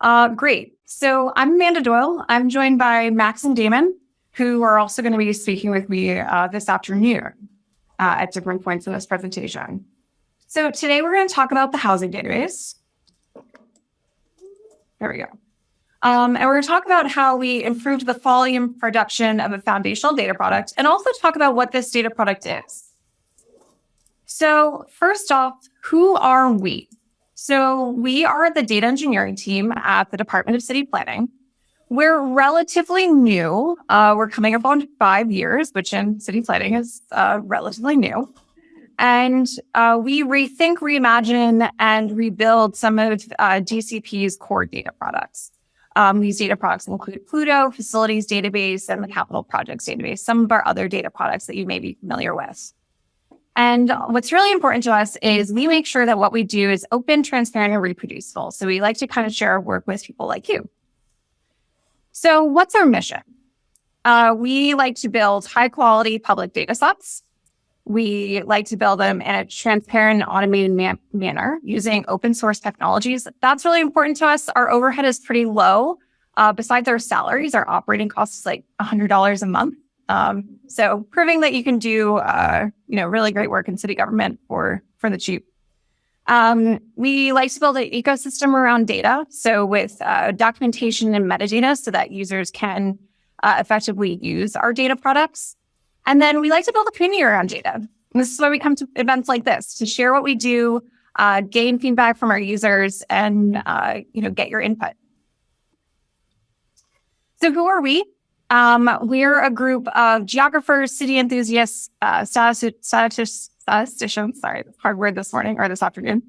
Uh, great. So I'm Amanda Doyle. I'm joined by Max and Damon, who are also going to be speaking with me uh, this afternoon uh, at different points in this presentation. So today we're going to talk about the housing database. There we go. Um, and we're going to talk about how we improved the volume production of a foundational data product and also talk about what this data product is. So first off, who are we? So we are the data engineering team at the Department of City Planning. We're relatively new. Uh, we're coming up on five years, which in city planning is uh, relatively new. And uh, we rethink, reimagine, and rebuild some of uh, DCP's core data products. Um, these data products include Pluto, Facilities Database, and the Capital Projects Database, some of our other data products that you may be familiar with. And what's really important to us is we make sure that what we do is open, transparent, and reproducible. So we like to kind of share our work with people like you. So what's our mission? Uh, we like to build high quality public data sets. We like to build them in a transparent automated man manner using open source technologies. That's really important to us. Our overhead is pretty low. Uh, besides our salaries, our operating cost is like $100 a month. Um, so proving that you can do, uh, you know, really great work in city government for, for the cheap. Um, we like to build an ecosystem around data. So with uh, documentation and metadata so that users can uh, effectively use our data products. And then we like to build a community around data. And this is why we come to events like this to share what we do, uh, gain feedback from our users and, uh, you know, get your input. So who are we? Um, we're a group of geographers, city enthusiasts, uh, statisticians, sorry, hard word this morning or this afternoon,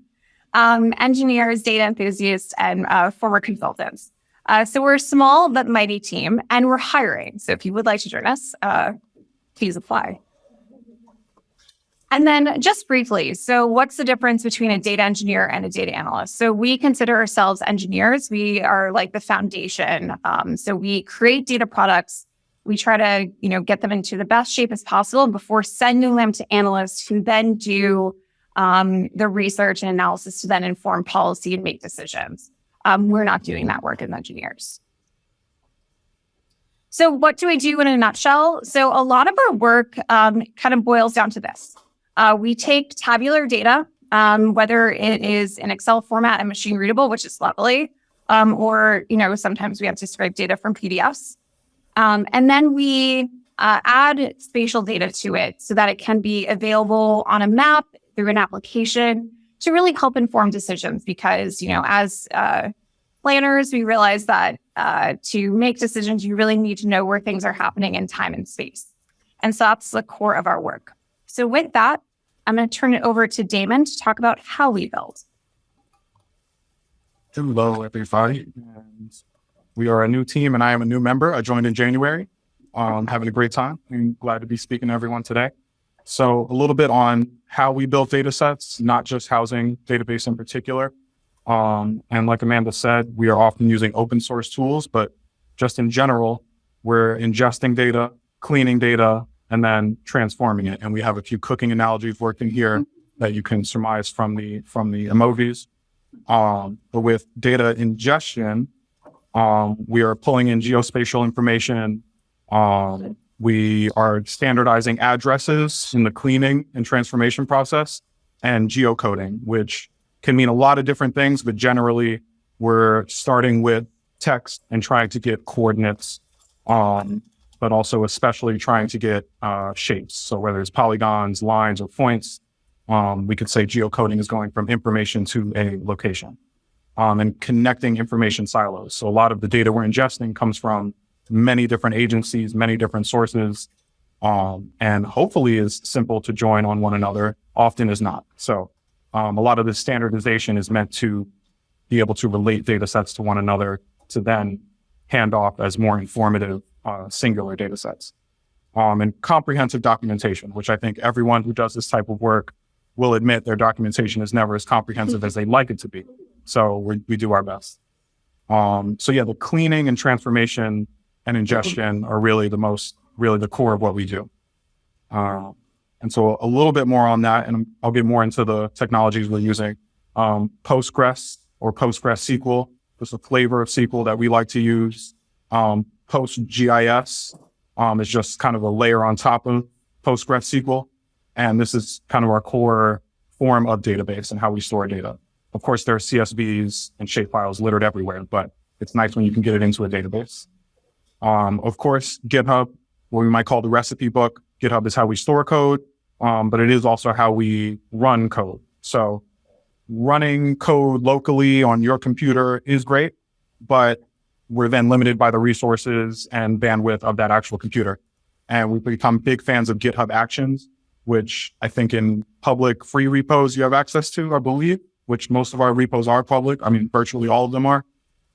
um, engineers, data enthusiasts, and uh, former consultants. Uh, so we're a small but mighty team, and we're hiring. So if you would like to join us, uh, please apply. And then just briefly, so what's the difference between a data engineer and a data analyst? So we consider ourselves engineers. We are like the foundation. Um, so we create data products. We try to, you know, get them into the best shape as possible before sending them to analysts who then do um, the research and analysis to then inform policy and make decisions. Um, we're not doing that work as engineers. So what do I do in a nutshell? So a lot of our work um, kind of boils down to this. Uh, we take tabular data, um, whether it is in Excel format and machine readable, which is lovely, um, or you know sometimes we have to scrape data from PDFs, um, and then we uh, add spatial data to it so that it can be available on a map through an application to really help inform decisions. Because you know, as uh, planners, we realize that uh, to make decisions, you really need to know where things are happening in time and space, and so that's the core of our work. So with that, I'm going to turn it over to Damon to talk about how we build. Hello, everybody. And we are a new team, and I am a new member. I joined in January. Um, having a great time. I'm glad to be speaking to everyone today. So a little bit on how we build data sets, not just housing database in particular. Um, and like Amanda said, we are often using open source tools, but just in general, we're ingesting data, cleaning data, and then transforming it. And we have a few cooking analogies working here that you can surmise from the from the emojis. Um, but with data ingestion, um, we are pulling in geospatial information. Um, we are standardizing addresses in the cleaning and transformation process and geocoding, which can mean a lot of different things, but generally we're starting with text and trying to get coordinates um, but also especially trying to get uh, shapes. So whether it's polygons, lines, or points, um, we could say geocoding is going from information to a location um, and connecting information silos. So a lot of the data we're ingesting comes from many different agencies, many different sources, um, and hopefully is simple to join on one another, often is not. So um, a lot of this standardization is meant to be able to relate data sets to one another to then hand off as more informative uh, singular data sets. Um, and comprehensive documentation, which I think everyone who does this type of work will admit their documentation is never as comprehensive as they'd like it to be. So we, we do our best. Um, so yeah, the cleaning and transformation and ingestion are really the most, really the core of what we do. Uh, and so a little bit more on that, and I'll get more into the technologies we're using. Um, Postgres or Postgres SQL It's a flavor of SQL that we like to use. Um, PostGIS um, is just kind of a layer on top of PostgreSQL. And this is kind of our core form of database and how we store data. Of course, there are CSVs and shapefiles littered everywhere, but it's nice when you can get it into a database. Um, of course, GitHub, what we might call the recipe book. GitHub is how we store code, um, but it is also how we run code. So running code locally on your computer is great, but we're then limited by the resources and bandwidth of that actual computer. And we've become big fans of GitHub Actions, which I think in public free repos you have access to, I believe, which most of our repos are public. I mean, virtually all of them are.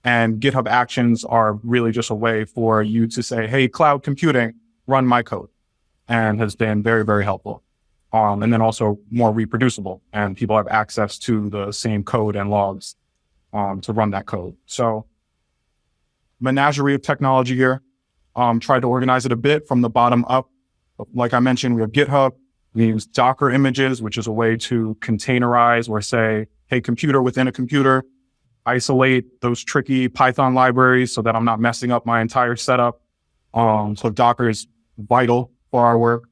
And GitHub Actions are really just a way for you to say, hey, cloud computing, run my code, and has been very, very helpful. Um, and then also more reproducible, and people have access to the same code and logs um, to run that code. So menagerie of technology here. Um, tried to organize it a bit from the bottom up. Like I mentioned, we have GitHub. We use Docker images, which is a way to containerize or say, hey, computer within a computer, isolate those tricky Python libraries so that I'm not messing up my entire setup. Um, so Docker is vital for our work.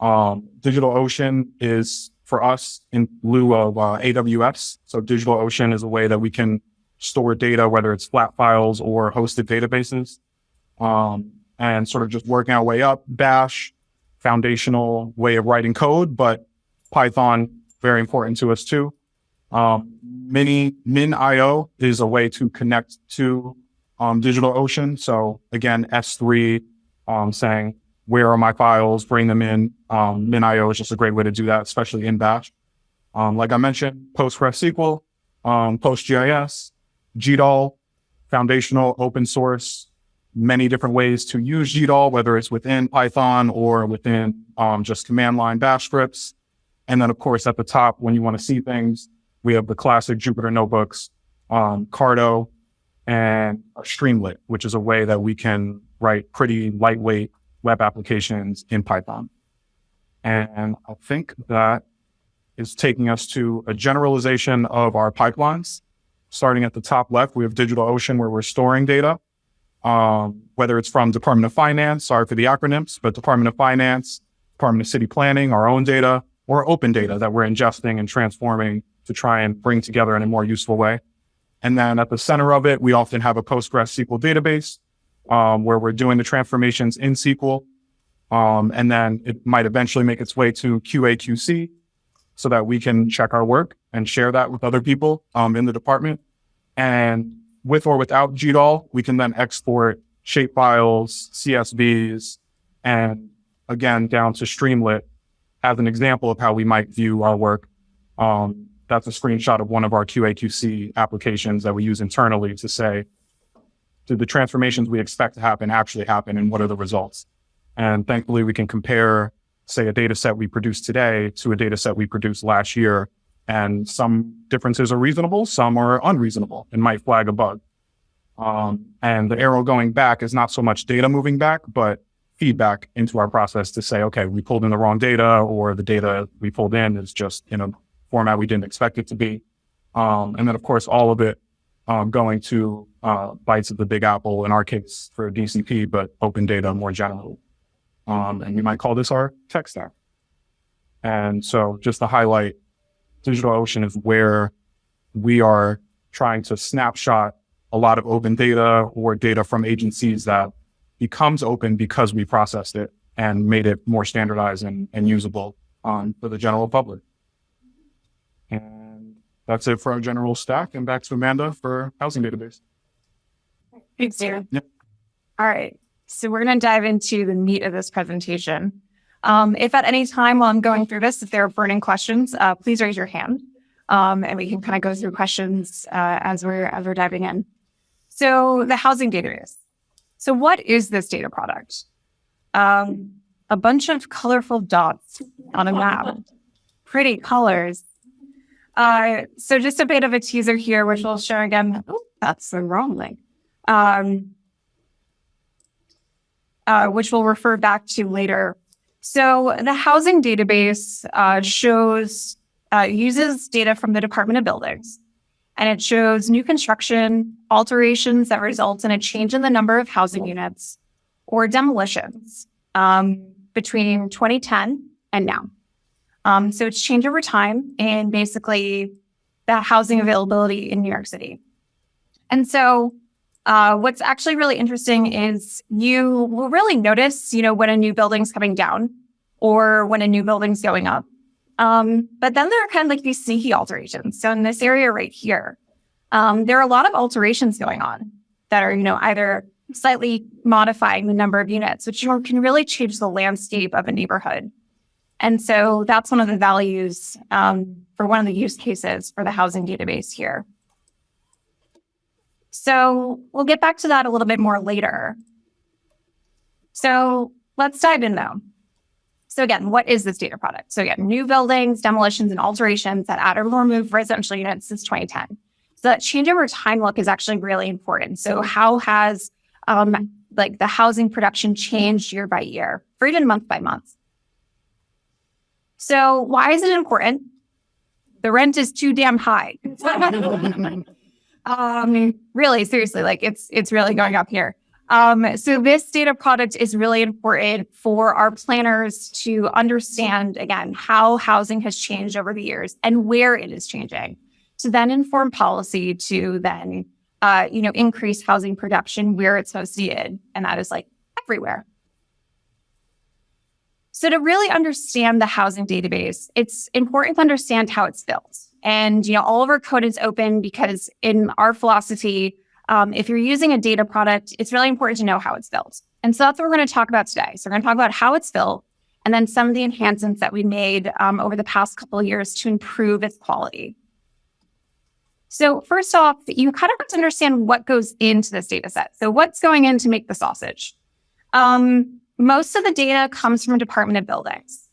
Um, DigitalOcean is for us in lieu of uh, AWS. So DigitalOcean is a way that we can store data, whether it's flat files or hosted databases. Um, and sort of just working our way up. Bash, foundational way of writing code, but Python, very important to us too. Um, Mini, MinIO is a way to connect to um, DigitalOcean. So again, S3 um, saying, where are my files? Bring them in. Um, MinIO is just a great way to do that, especially in Bash. Um, like I mentioned, PostgreSQL, um, PostGIS, GDAL, foundational open source, many different ways to use GDAL, whether it's within Python or within um, just command line bash scripts. And then, of course, at the top, when you want to see things, we have the classic Jupyter notebooks, um, Carto, and Streamlit, which is a way that we can write pretty lightweight web applications in Python. And I think that is taking us to a generalization of our pipelines. Starting at the top left, we have DigitalOcean where we're storing data um, whether it's from Department of Finance, sorry for the acronyms, but Department of Finance, Department of City Planning, our own data, or open data that we're ingesting and transforming to try and bring together in a more useful way. And then at the center of it, we often have a PostgreSQL database um, where we're doing the transformations in SQL. Um, and then it might eventually make its way to QA/QC so that we can check our work and share that with other people um, in the department. And with or without GDAL, we can then export shapefiles, CSVs, and again, down to Streamlit as an example of how we might view our work. Um, that's a screenshot of one of our QA/QC applications that we use internally to say, did the transformations we expect to happen actually happen and what are the results? And thankfully we can compare, say, a data set we produced today to a data set we produced last year and some differences are reasonable, some are unreasonable and might flag a bug. Um, and the arrow going back is not so much data moving back, but feedback into our process to say, okay, we pulled in the wrong data or the data we pulled in is just in a format we didn't expect it to be. Um, and then of course, all of it um, going to uh, bytes of the big apple in our case for DCP, but open data more generally. Um, and we might call this our tech stack. And so just to highlight DigitalOcean is where we are trying to snapshot a lot of open data or data from agencies that becomes open because we processed it and made it more standardized and, and usable um, for the general public. And that's it for our general stack. And back to Amanda for housing database. Thanks. Yep. All right. So we're going to dive into the meat of this presentation. Um, if at any time while I'm going through this, if there are burning questions, uh, please raise your hand, um, and we can kind of go through questions uh, as we're as we're diving in. So the housing database. So what is this data product? Um, a bunch of colorful dots on a map, pretty colors. Uh, so just a bit of a teaser here, which we'll show again. Oh, that's the wrong link. Um, uh, which we'll refer back to later so the housing database uh, shows uh, uses data from the Department of Buildings and it shows new construction, alterations that result in a change in the number of housing units, or demolitions um, between 2010 and now. Um, so it's changed over time and basically the housing availability in New York City. And so uh, what's actually really interesting is you will really notice, you know, when a new building's coming down or when a new building's going up. Um, but then there are kind of like these sneaky alterations. So in this area right here, um, there are a lot of alterations going on that are, you know, either slightly modifying the number of units, which can really change the landscape of a neighborhood. And so that's one of the values um, for one of the use cases for the housing database here. So we'll get back to that a little bit more later. So let's dive in though. So again, what is this data product? So again, new buildings, demolitions, and alterations that add or remove residential units since 2010. So that change over time look is actually really important. So how has um, like the housing production changed year by year, or even month by month? So why is it important? The rent is too damn high. um, really, seriously, like it's it's really going up here. Um, so this data product is really important for our planners to understand again how housing has changed over the years and where it is changing, to then inform policy to then uh, you know increase housing production where it's most needed, and that is like everywhere. So to really understand the housing database, it's important to understand how it's built. And, you know, all of our code is open because in our philosophy, um, if you're using a data product, it's really important to know how it's built. And so that's what we're going to talk about today. So we're going to talk about how it's built and then some of the enhancements that we made um, over the past couple of years to improve its quality. So first off, you kind of have to understand what goes into this data set. So what's going in to make the sausage? Um, most of the data comes from Department of Buildings.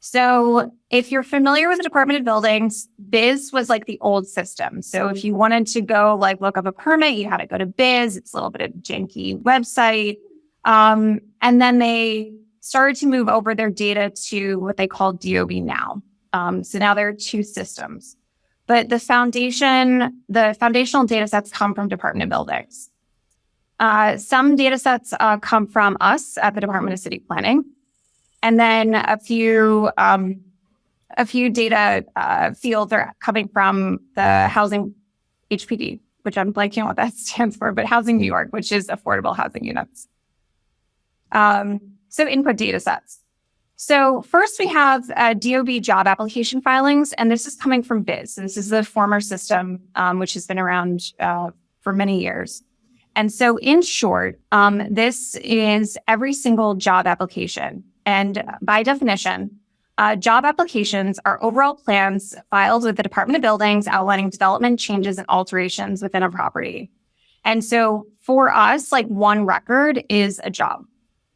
So if you're familiar with the Department of Buildings, BIS was like the old system. So if you wanted to go like look up a permit, you had to go to BIS. It's a little bit of janky website. Um, and then they started to move over their data to what they call DOB now. Um, so now there are two systems. But the foundation, the foundational data sets come from Department of Buildings. Uh, some data sets uh, come from us at the Department of City Planning, and then a few um, a few data uh, fields are coming from the housing HPD, which I'm blanking on what that stands for, but Housing New York, which is affordable housing units. Um, so input data sets. So first we have uh, DOB job application filings, and this is coming from BIS. This is the former system, um, which has been around uh, for many years. And so, in short, um, this is every single job application. And by definition, uh, job applications are overall plans filed with the Department of Buildings outlining development changes and alterations within a property. And so, for us, like one record is a job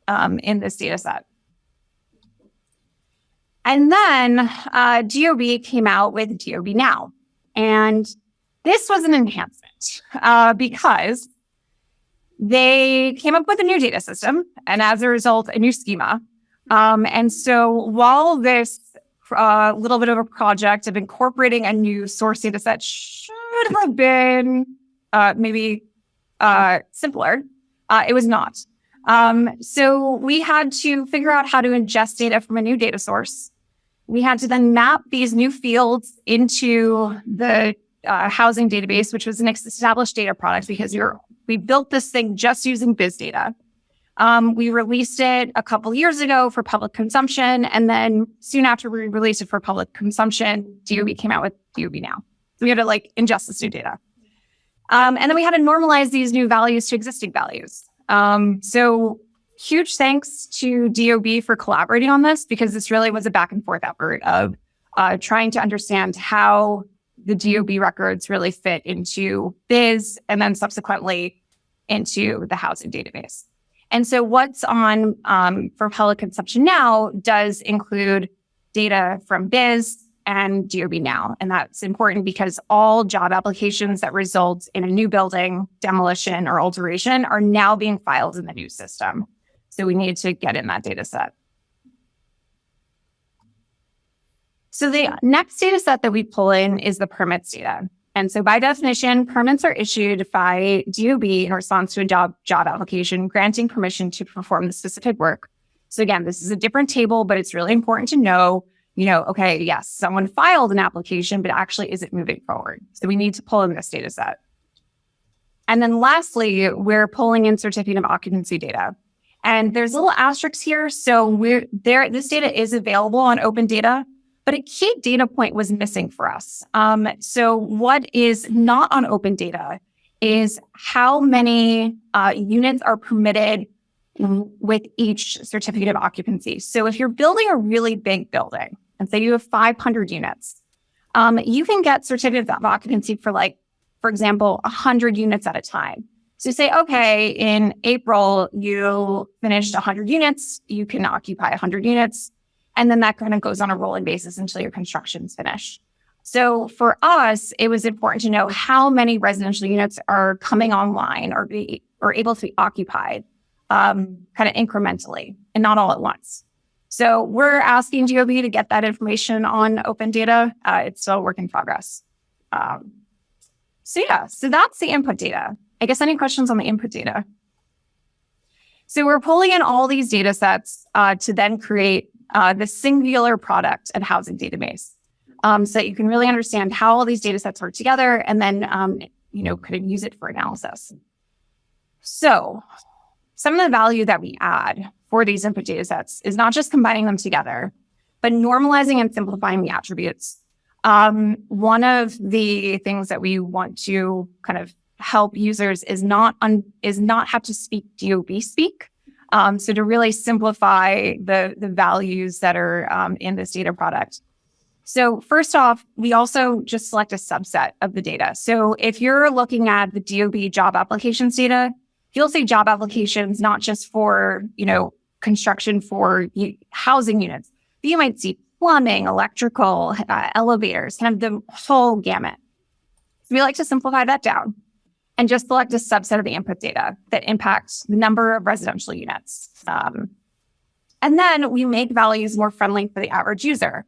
um, in this data set. And then uh, DOB came out with DOB Now. And this was an enhancement uh, because they came up with a new data system and as a result, a new schema. Um, and so while this uh, little bit of a project of incorporating a new source data set should have been uh, maybe uh, simpler, uh, it was not. Um, so we had to figure out how to ingest data from a new data source. We had to then map these new fields into the uh, housing database, which was an established data product because you're we built this thing just using BIS data. Um, we released it a couple years ago for public consumption. And then soon after we released it for public consumption, DOB came out with DOB now. So we had to like ingest this new data. Um, and then we had to normalize these new values to existing values. Um, so huge thanks to DOB for collaborating on this because this really was a back and forth effort of uh, trying to understand how the DOB records really fit into BIS and then subsequently into the housing database. And so what's on um, for public consumption now does include data from BIS and DOB now. And that's important because all job applications that result in a new building, demolition, or alteration are now being filed in the new system. So we need to get in that data set. So the next data set that we pull in is the permits data. And so by definition, permits are issued by DOB in response to a job, job application, granting permission to perform the specific work. So again, this is a different table, but it's really important to know, you know, okay, yes, someone filed an application, but actually is it moving forward? So we need to pull in this data set. And then lastly, we're pulling in certificate of occupancy data. And there's little asterisks here. So we're there, this data is available on open data, but a key data point was missing for us. Um, so what is not on open data is how many uh, units are permitted with each certificate of occupancy. So if you're building a really big building and say you have 500 units, um, you can get certificates of occupancy for like, for example, 100 units at a time. So say, okay, in April, you finished 100 units, you can occupy 100 units. And then that kind of goes on a rolling basis until your construction's finished. So for us, it was important to know how many residential units are coming online or be or able to be occupied um, kind of incrementally and not all at once. So we're asking DOB to get that information on open data. Uh, it's still a work in progress. Um, so yeah, so that's the input data. I guess any questions on the input data? So we're pulling in all these data sets uh, to then create uh, the singular product and housing database. Um, so that you can really understand how all these data sets work together and then, um, you know, could use it for analysis. So some of the value that we add for these input data sets is not just combining them together, but normalizing and simplifying the attributes. Um, one of the things that we want to kind of help users is not un, is not have to speak DOB speak. Um, so to really simplify the the values that are um, in this data product. So first off, we also just select a subset of the data. So if you're looking at the DOB job applications data, you'll see job applications not just for you know construction for housing units, but you might see plumbing, electrical, uh, elevators, kind of the whole gamut. So we like to simplify that down and just select a subset of the input data that impacts the number of residential units. Um, and then we make values more friendly for the average user.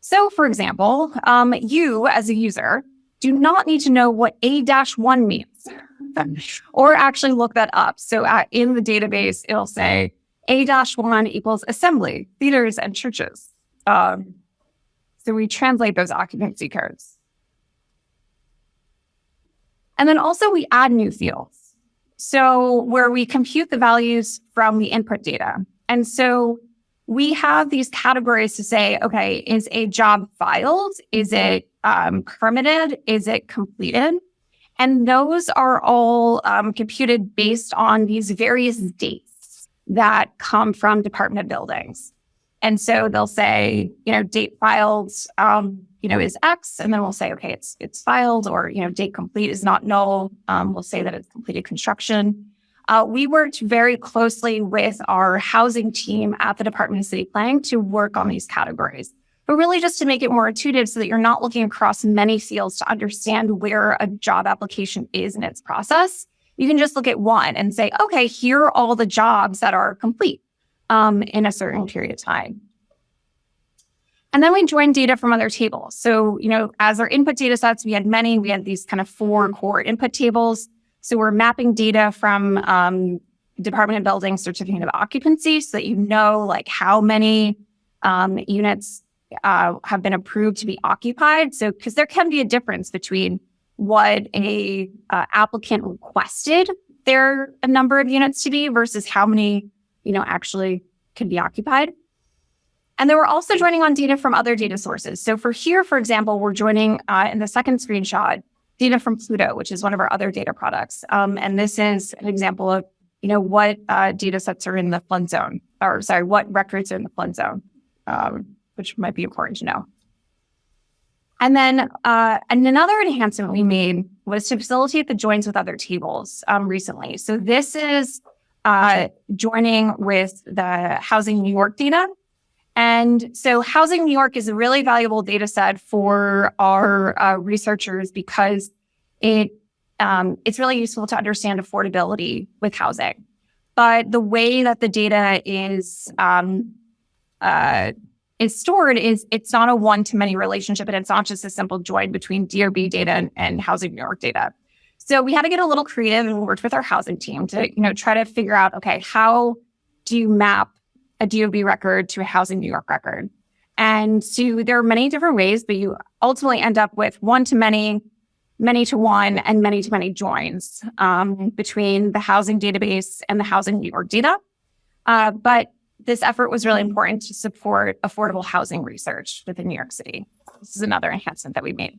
So for example, um, you as a user do not need to know what A-1 means or actually look that up. So uh, in the database, it'll say A-1 equals assembly, theaters, and churches. Um, so we translate those occupancy codes. And then also we add new fields. So where we compute the values from the input data. And so we have these categories to say, okay, is a job filed? Is it um, permitted? Is it completed? And those are all um, computed based on these various dates that come from Department Buildings. And so they'll say, you know, date filed, um, you know, is X, and then we'll say, okay, it's it's filed, or you know, date complete is not null. Um, we'll say that it's completed construction. Uh, we worked very closely with our housing team at the Department of City Planning to work on these categories, but really just to make it more intuitive so that you're not looking across many fields to understand where a job application is in its process. You can just look at one and say, okay, here are all the jobs that are complete um, in a certain period of time. And then we joined data from other tables. So, you know, as our input data sets, we had many, we had these kind of four core input tables. So we're mapping data from um, Department of Building certificate of occupancy so that you know like how many um, units uh, have been approved to be occupied. So, because there can be a difference between what a uh, applicant requested their a number of units to be versus how many, you know, actually can be occupied. And then we're also joining on data from other data sources. So for here, for example, we're joining uh, in the second screenshot data from Pluto, which is one of our other data products. Um, and this is an example of, you know, what uh, data sets are in the flood zone, or sorry, what records are in the flood zone, um, which might be important to know. And then uh, and another enhancement we made was to facilitate the joins with other tables um, recently. So this is uh, joining with the Housing New York data. And so Housing New York is a really valuable data set for our uh, researchers because it um, it's really useful to understand affordability with housing. But the way that the data is um, uh, is stored is it's not a one to many relationship and it's not just a simple join between DOB data and, and Housing New York data. So we had to get a little creative and worked with our housing team to, you know, try to figure out, okay, how do you map a DOB record to a Housing New York record? And so there are many different ways, but you ultimately end up with one to many, many to one, and many to many joins um, between the housing database and the Housing New York data. Uh, but this effort was really important to support affordable housing research within New York City. This is another enhancement that we made.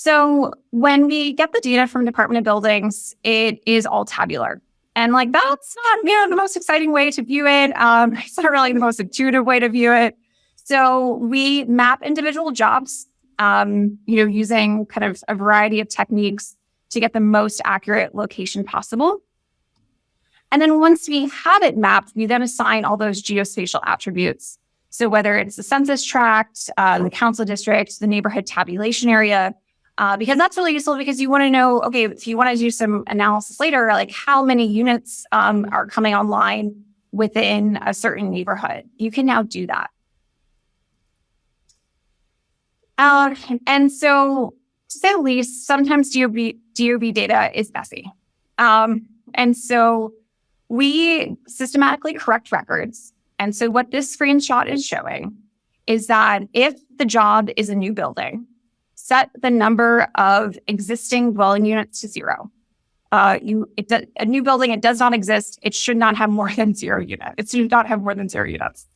So when we get the data from Department of Buildings, it is all tabular. And like that's not you know the most exciting way to view it. Um, it's not really the most intuitive way to view it. So we map individual jobs, um, you know, using kind of a variety of techniques to get the most accurate location possible. And then once we have it mapped, we then assign all those geospatial attributes. So whether it's the census tract, uh, the council district, the neighborhood tabulation area, uh, because that's really useful because you want to know, okay, if you want to do some analysis later, like how many units um, are coming online within a certain neighborhood, you can now do that. Uh, and so, to say the least, sometimes DOB, DOB data is messy. Um, and so we systematically correct records. And so what this screenshot is showing is that if the job is a new building, set the number of existing dwelling units to zero. Uh, you, it do, a new building, it does not exist. It should not have more than zero units. It should not have more than zero units.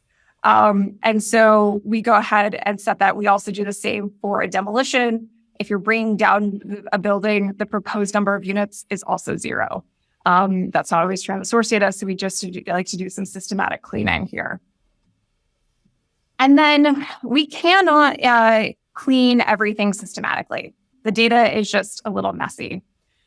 Um, and so we go ahead and set that. We also do the same for a demolition. If you're bringing down a building, the proposed number of units is also zero. Um, that's not always true on the source data. So we just like to do some systematic cleaning here. And then we cannot uh, clean everything systematically. The data is just a little messy.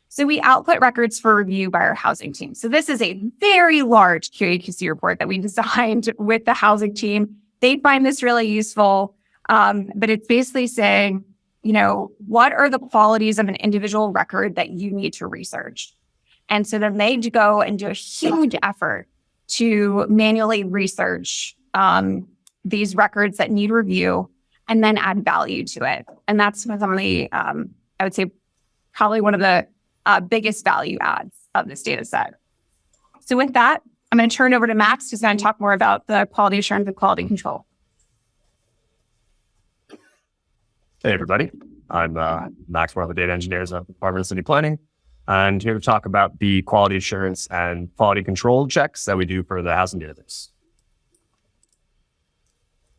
So we output records for review by our housing team. So this is a very large QAQC report that we designed with the housing team. They find this really useful, um, but it's basically saying, you know, what are the qualities of an individual record that you need to research? And so then they go and do a huge effort to manually research um, these records that need review and then add value to it. And that's the, um, I would say, probably one of the uh, biggest value adds of this data set. So with that, I'm going to turn over to Max, who's going to talk more about the quality assurance and quality control. Hey, everybody. I'm uh, Max, one of the data engineers at the Department of City Planning, and here to talk about the quality assurance and quality control checks that we do for the housing database.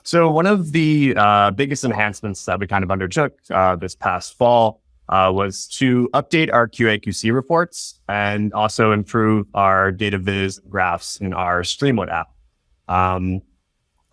So one of the uh, biggest enhancements that we kind of undertook uh, this past fall uh, was to update our QA/QC reports and also improve our data viz graphs in our Streamlit app. Um,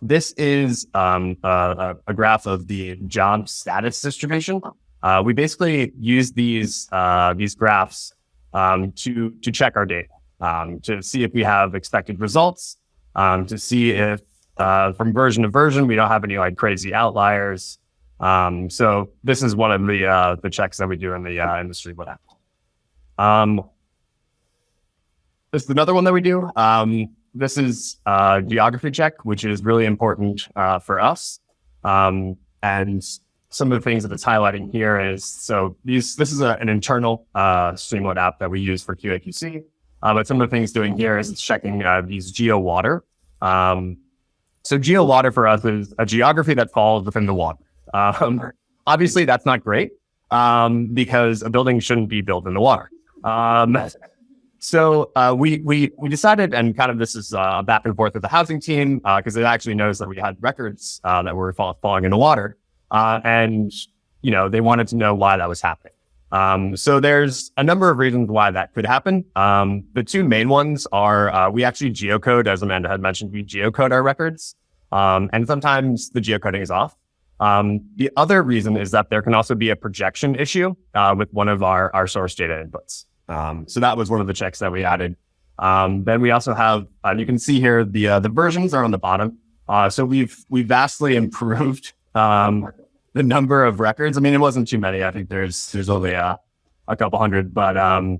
this is um, a, a, graph of the job status distribution. Uh, we basically use these uh, these graphs um, to to check our data, um, to see if we have expected results, um, to see if uh, from version to version. We don't have any like crazy outliers. Um, so this is one of the uh, the checks that we do in the uh, industry with that. Um, this is another one that we do. Um, this is a geography check, which is really important uh, for us. Um, and some of the things that it's highlighting here is so these this is a, an internal uh, Streamlit app that we use for QAQC. Uh, but some of the things doing here is it's checking uh, these geo water. Um, so geo water for us is a geography that falls within the water. Um, obviously, that's not great um, because a building shouldn't be built in the water. Um, so uh, we we we decided, and kind of this is uh, back and forth with the housing team because uh, it actually knows that we had records uh, that were fall, falling in the water, uh, and you know they wanted to know why that was happening. Um, so there's a number of reasons why that could happen. Um, the two main ones are uh, we actually geocode, as Amanda had mentioned, we geocode our records, um, and sometimes the geocoding is off. Um, the other reason is that there can also be a projection issue uh, with one of our, our source data inputs. Um, so that was one of the checks that we added. Um, then we also have, uh, you can see here, the uh, the versions are on the bottom. Uh, so we've we've vastly improved the number of records. I mean, it wasn't too many. I think there's there's only a, a couple hundred, but um,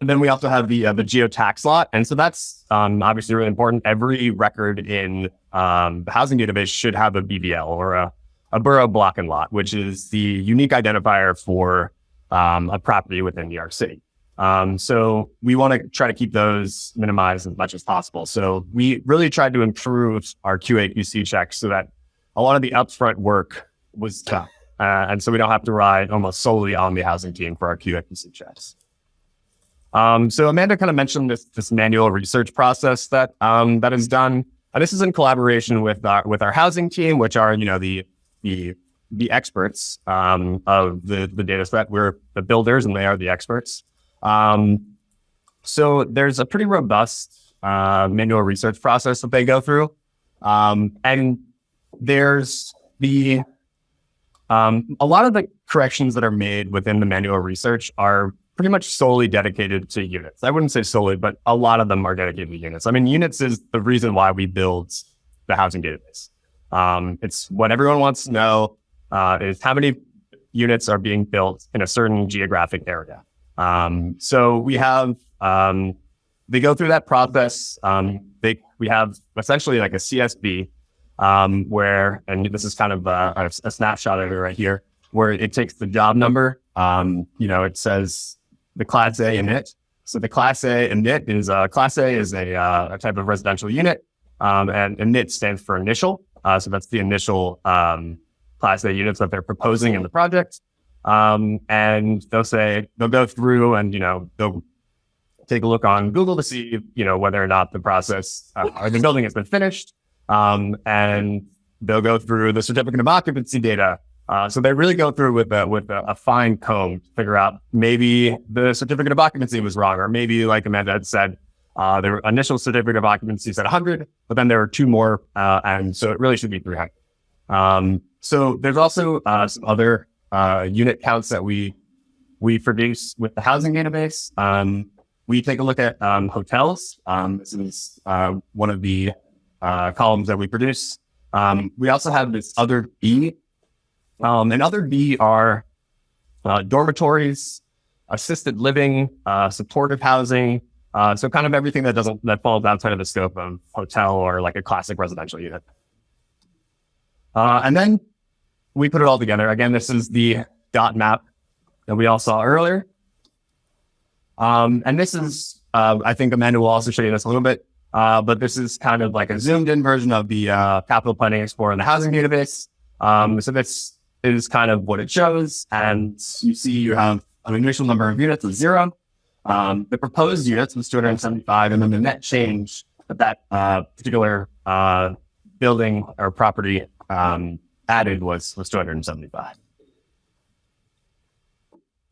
then we also have the uh, the geotax lot, and so that's um, obviously really important. Every record in um, the housing database should have a BBL or a, a borough block and lot, which is the unique identifier for um, a property within New York City. Um, so we want to try to keep those minimized as much as possible. So we really tried to improve our QA QC checks so that a lot of the upfront work was tough. uh, and so we don't have to rely almost solely on the housing team for our QA QC checks. Um, so Amanda kind of mentioned this, this manual research process that um, that is done. And this is in collaboration with our with our housing team, which are you know the the the experts um, of the the data set. We're the builders, and they are the experts. Um, so there's a pretty robust uh, manual research process that they go through, um, and there's the um, a lot of the corrections that are made within the manual research are pretty much solely dedicated to units. I wouldn't say solely, but a lot of them are dedicated to units. I mean, units is the reason why we build the housing database. Um, it's what everyone wants to know uh, is how many units are being built in a certain geographic area. Um, so we have um, they go through that process. Um, they we have essentially like a CSV um, where, and this is kind of a, a, a snapshot of it right here, where it takes the job number. Um, you know, it says the Class A init. So the Class A init is uh, Class A is a, uh, a type of residential unit, um, and init stands for initial. Uh, so that's the initial um, Class A units that they're proposing in the project. Um, and they'll say they'll go through and you know they'll take a look on Google to see you know whether or not the process uh, or the building has been finished. Um, and they'll go through the certificate of occupancy data uh, so they really go through with a, with a, a, fine comb to figure out maybe the certificate of occupancy was wrong, or maybe like Amanda had said, uh, their initial certificate of occupancy said 100, but then there are two more, uh, and so it really should be 300. Um, so there's also uh, some other uh, unit counts that we we produce with the housing database. Um, we take a look at um, hotels. Um, this is uh, one of the columns that we produce. Um, we also have this other B um, and other B are uh, dormitories, assisted living, uh, supportive housing. Uh, so kind of everything that doesn't that falls outside of the scope of hotel or like a classic residential unit. Uh, and then we put it all together. Again, this is the dot map that we all saw earlier. Um, and this is, uh, I think Amanda will also show you this a little bit, uh, but this is kind of like a zoomed in version of the capital planning explorer and the housing database. Um, so this is kind of what it shows. And you see you have an initial number of units of zero. Um, the proposed units was 275, and then the net change that that uh, particular uh, building or property um, added was was 275.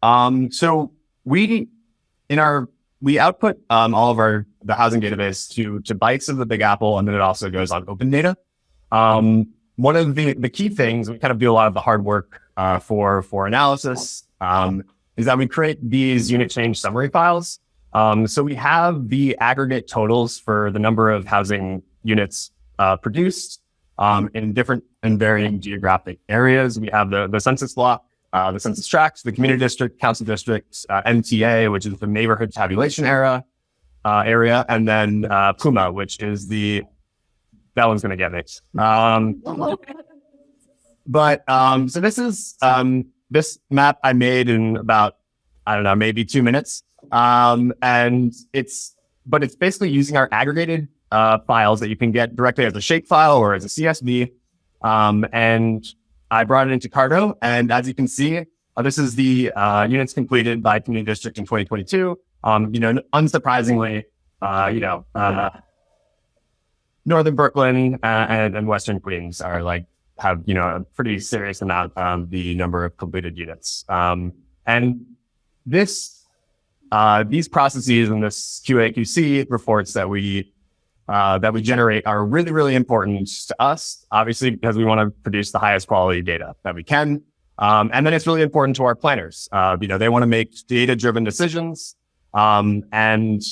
Um, so we in our we output um, all of our the housing database to to bytes of the Big Apple, and then it also goes on Open Data. Um, one of the, the key things, we kind of do a lot of the hard work uh, for, for analysis, um, is that we create these unit change summary files. Um, so we have the aggregate totals for the number of housing units uh, produced um, in different and varying geographic areas. We have the, the census block, uh, the census tracts, the community district, council districts, uh, NTA, which is the neighborhood tabulation era, uh, area, and then uh, PUMA, which is the that one's going to get mixed. Um, but um, so this is um, this map I made in about I don't know maybe two minutes, um, and it's but it's basically using our aggregated uh, files that you can get directly as a shapefile or as a CSV. Um, and I brought it into Carto, and as you can see, uh, this is the uh, units completed by Community District in 2022. Um, you know, unsurprisingly, uh, you know, uh, Northern Brooklyn uh, and, and, Western Queens are like have you know a pretty serious amount um, the number of completed units. Um, and this uh, these processes and this QA/QC reports that we uh, that we generate are really really important to us, obviously because we want to produce the highest quality data that we can. Um, and then it's really important to our planners. Uh, you know, they want to make data driven decisions. Um, and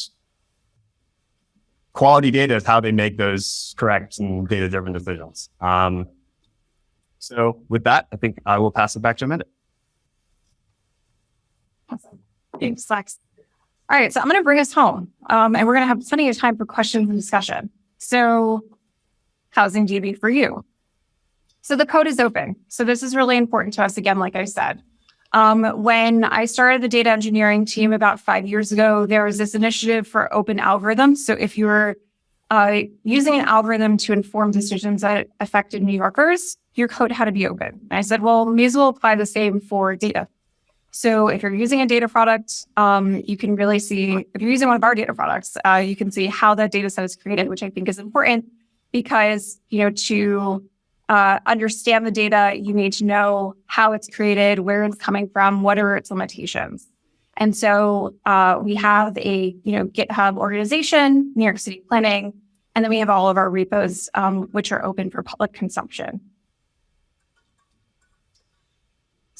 quality data is how they make those correct and data driven decisions. Um, so with that, I think I will pass it back to Amanda. Awesome. Thanks, Lex. All right, so I'm going to bring us home, um, and we're going to have plenty of time for questions and discussion. So, housing DB for you. So the code is open. So this is really important to us. Again, like I said, um, when I started the data engineering team about five years ago, there was this initiative for open algorithms. So if you're uh, using an algorithm to inform decisions that affected New Yorkers, your code had to be open. And I said, well, as well apply the same for data. So if you're using a data product, um, you can really see, if you're using one of our data products, uh, you can see how that data set is created, which I think is important because, you know, to uh, understand the data, you need to know how it's created, where it's coming from, what are its limitations. And so uh, we have a you know GitHub organization, New York City Planning, and then we have all of our repos, um, which are open for public consumption.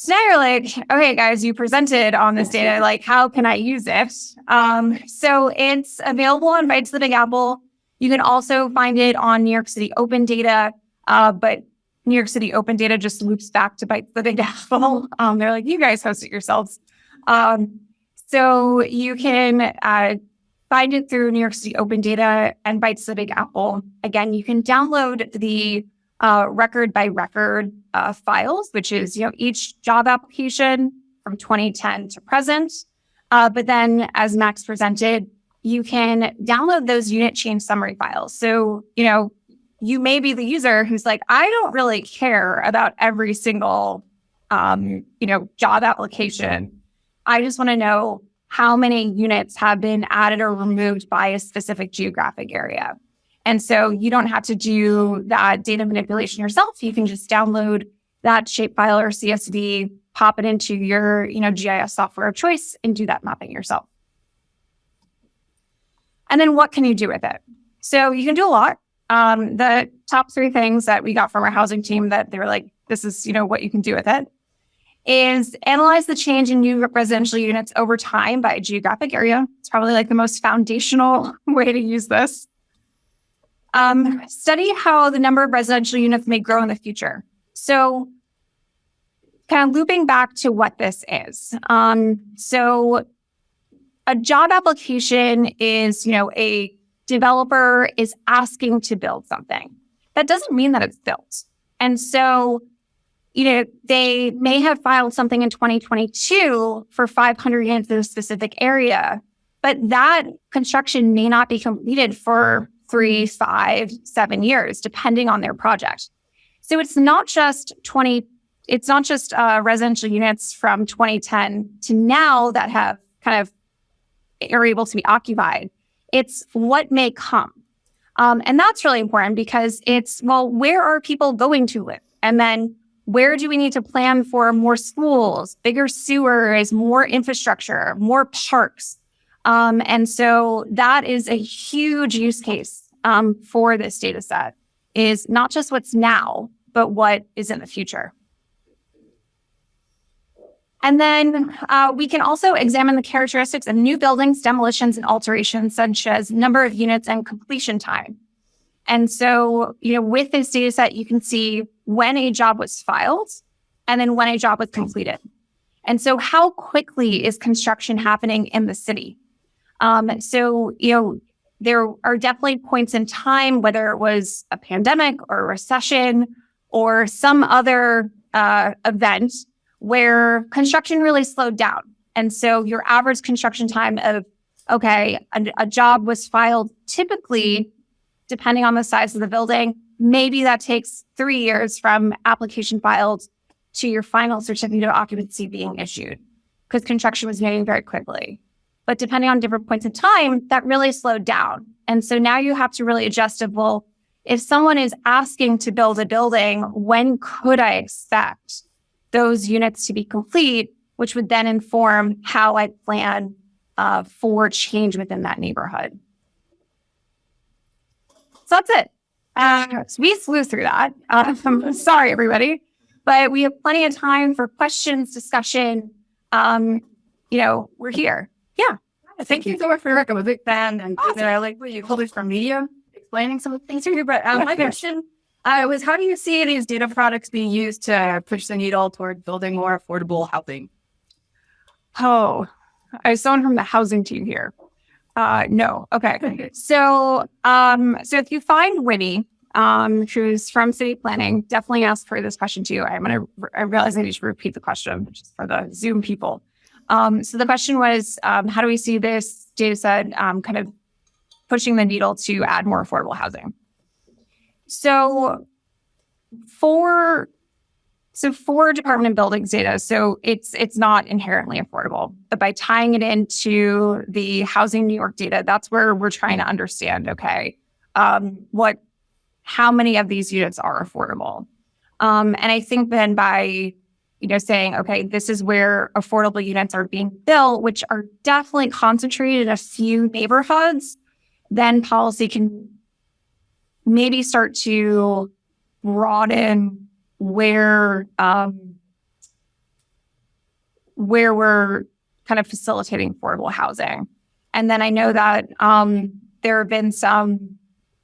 So now you're like, okay, guys, you presented on this data. Like, how can I use it? Um, so it's available on the Big Apple. You can also find it on New York City Open Data. Uh, but New York City Open Data just loops back to Bytes the Big Apple. Um, they're like, you guys host it yourselves. Um, so you can uh, find it through New York City Open Data and Bytes the Big Apple. Again, you can download the uh, record by record uh, files, which is you know each job application from 2010 to present. Uh, but then, as Max presented, you can download those unit change summary files. So you know you may be the user who's like, I don't really care about every single, um, you know, job application. I just want to know how many units have been added or removed by a specific geographic area. And so you don't have to do that data manipulation yourself. You can just download that shapefile or CSV, pop it into your, you know, GIS software of choice and do that mapping yourself. And then what can you do with it? So you can do a lot. Um, the top three things that we got from our housing team that they were like, this is, you know, what you can do with it is analyze the change in new residential units over time by geographic area. It's probably like the most foundational way to use this. Um, study how the number of residential units may grow in the future. So kind of looping back to what this is. Um, so a job application is, you know, a developer is asking to build something. That doesn't mean that it's built. And so, you know, they may have filed something in 2022 for 500 units in a specific area, but that construction may not be completed for three, five, seven years, depending on their project. So it's not just 20, it's not just uh, residential units from 2010 to now that have kind of are able to be occupied. It's what may come. Um, and that's really important because it's, well, where are people going to live? And then where do we need to plan for more schools, bigger sewers, more infrastructure, more parks? Um, and so that is a huge use case um, for this data set is not just what's now, but what is in the future. And then uh, we can also examine the characteristics of new buildings, demolitions, and alterations, such as number of units and completion time. And so, you know, with this data set, you can see when a job was filed and then when a job was completed. And so how quickly is construction happening in the city? Um, so, you know, there are definitely points in time, whether it was a pandemic or a recession or some other uh, event where construction really slowed down. And so your average construction time of, okay, a, a, job was filed typically, depending on the size of the building, maybe that takes three years from application filed to your final certificate of occupancy being issued because construction was moving very quickly. But depending on different points in time, that really slowed down. And so now you have to really adjust it. Well, if someone is asking to build a building, when could I expect those units to be complete, which would then inform how I plan uh, for change within that neighborhood. So that's it. Uh, so we flew through that. Um, sorry, everybody, but we have plenty of time for questions, discussion. Um, you know, we're here. Yeah. Thank you so much for your work. I'm a big fan, and awesome. I like what you called it from media, explaining some of the things here. But um, my question uh, was how do you see these data products being used to push the needle toward building more affordable housing? Oh, I was someone from the housing team here. Uh, no. Okay. So, um, so if you find Winnie, um, who's from city planning, definitely ask her this question too. I'm gonna. I realize I need to repeat the question, which is for the Zoom people. Um, so the question was, um, how do we see this data set um, kind of pushing the needle to add more affordable housing? So for so for Department of Buildings data, so it's it's not inherently affordable, but by tying it into the Housing New York data, that's where we're trying to understand. Okay, um, what, how many of these units are affordable? Um, and I think then by you know saying, okay, this is where affordable units are being built, which are definitely concentrated in a few neighborhoods, then policy can maybe start to broaden where um, where we're kind of facilitating affordable housing. And then I know that um, there have been some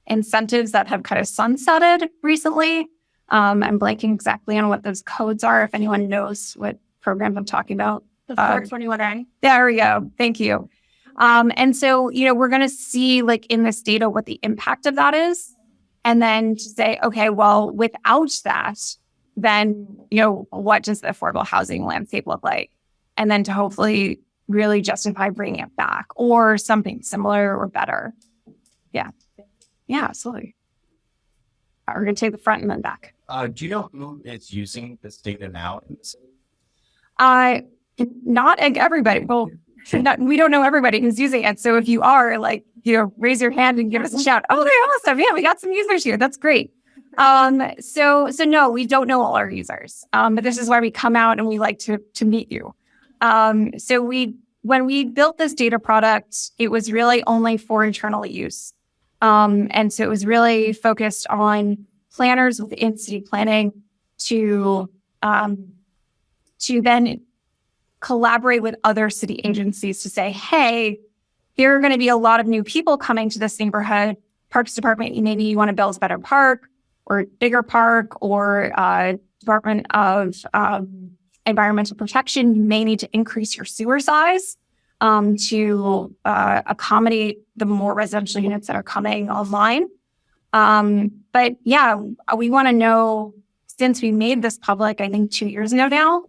incentives that have kind of sunsetted recently. Um, I'm blanking exactly on what those codes are. If anyone knows what programs I'm talking about, The Uh, 421 there we go. Thank you. Um, and so, you know, we're going to see like in this data what the impact of that is. And then to say, okay, well, without that, then, you know, what does the affordable housing landscape look like? And then to hopefully really justify bringing it back or something similar or better. Yeah. Yeah, absolutely. We're going to take the front and then back. Uh, do you know who is using this data now? in the city? Uh, not everybody. Well, not, we don't know everybody who's using it. So if you are, like, you know, raise your hand and give us a shout. Oh, they're awesome! Yeah, we got some users here. That's great. Um, so so no, we don't know all our users. Um, but this is why we come out and we like to to meet you. Um, so we when we built this data product, it was really only for internal use. Um, and so it was really focused on planners within city planning to um, to then collaborate with other city agencies to say, hey, there are going to be a lot of new people coming to this neighborhood. Parks Department, maybe you want to build a better park or bigger park or uh, Department of um, Environmental Protection, you may need to increase your sewer size um, to uh, accommodate the more residential units that are coming online. Um, but yeah, we want to know since we made this public, I think two years ago now,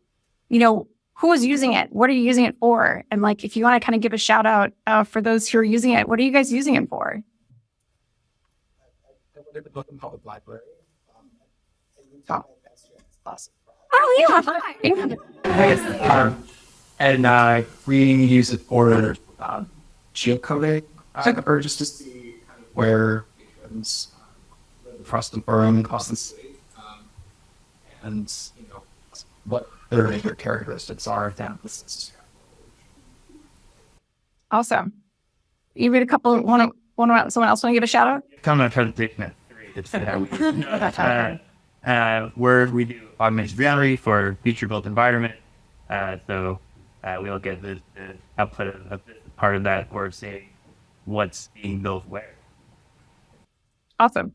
you know, who is using it? What are you using it for? And like, if you want to kind of give a shout out uh, for those who are using it, what are you guys using it for? I went to the Brooklyn Public Library. Um, and we taught my best friend's class. Oh yeah, hi. Um, and uh, we use it for um, geocoding, uh, or just to see kind of where beacons um, across the borough, across the city, um, and you know what their major characteristics are down the. Awesome. You read a couple. Want to? Want to? Someone else want to give a shout out? Come on, presentation at three. It's how we, uh, uh, where we do augmented reality for future built environment. Uh, so uh, we look at the, the output of, of this part of that or seeing what's being built where. Awesome.